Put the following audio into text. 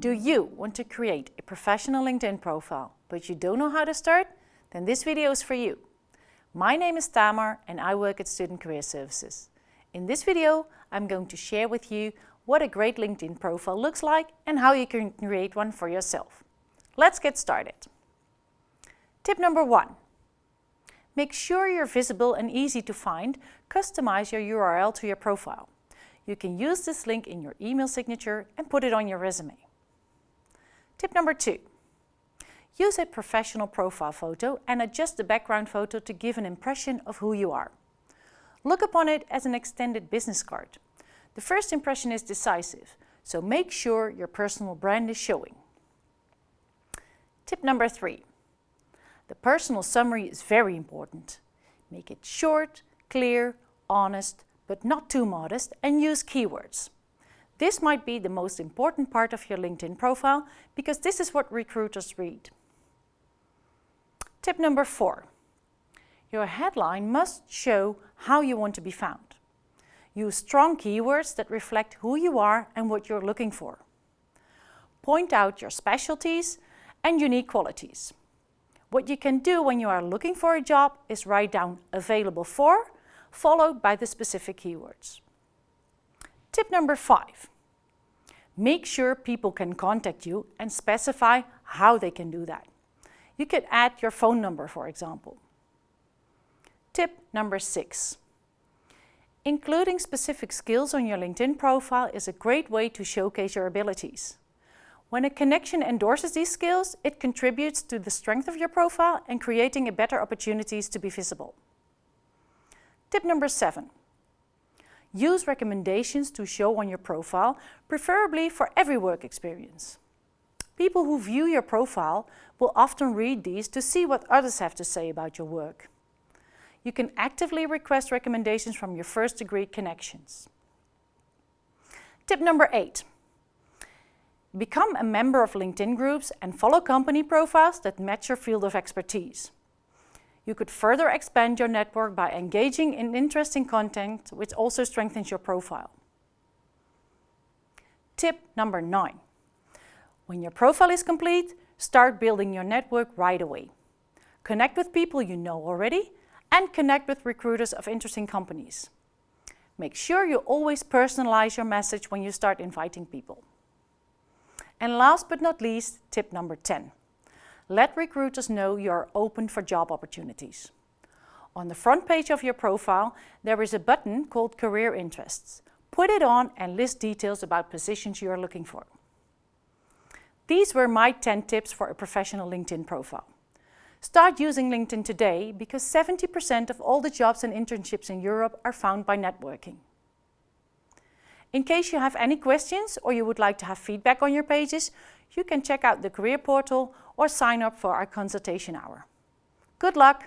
Do you want to create a professional LinkedIn profile, but you don't know how to start? Then this video is for you. My name is Tamar and I work at Student Career Services. In this video, I'm going to share with you what a great LinkedIn profile looks like and how you can create one for yourself. Let's get started. Tip number one. Make sure you're visible and easy to find. Customize your URL to your profile. You can use this link in your email signature and put it on your resume. Tip number two. Use a professional profile photo and adjust the background photo to give an impression of who you are. Look upon it as an extended business card. The first impression is decisive, so make sure your personal brand is showing. Tip number three. The personal summary is very important. Make it short, clear, honest, but not too modest and use keywords. This might be the most important part of your LinkedIn profile because this is what recruiters read. Tip number four. Your headline must show how you want to be found. Use strong keywords that reflect who you are and what you're looking for. Point out your specialties and unique qualities. What you can do when you are looking for a job is write down available for, followed by the specific keywords. Tip number five. Make sure people can contact you and specify how they can do that. You could add your phone number, for example. Tip number six. Including specific skills on your LinkedIn profile is a great way to showcase your abilities. When a connection endorses these skills, it contributes to the strength of your profile and creating a better opportunities to be visible. Tip number seven. Use recommendations to show on your profile, preferably for every work experience. People who view your profile will often read these to see what others have to say about your work. You can actively request recommendations from your first degree connections. Tip number eight. Become a member of LinkedIn groups and follow company profiles that match your field of expertise. You could further expand your network by engaging in interesting content, which also strengthens your profile. Tip number nine. When your profile is complete, start building your network right away. Connect with people you know already and connect with recruiters of interesting companies. Make sure you always personalize your message when you start inviting people. And last but not least, tip number 10. Let recruiters know you are open for job opportunities. On the front page of your profile, there is a button called Career Interests. Put it on and list details about positions you are looking for. These were my 10 tips for a professional LinkedIn profile. Start using LinkedIn today because 70% of all the jobs and internships in Europe are found by networking. In case you have any questions or you would like to have feedback on your pages, you can check out the career portal or sign up for our consultation hour. Good luck!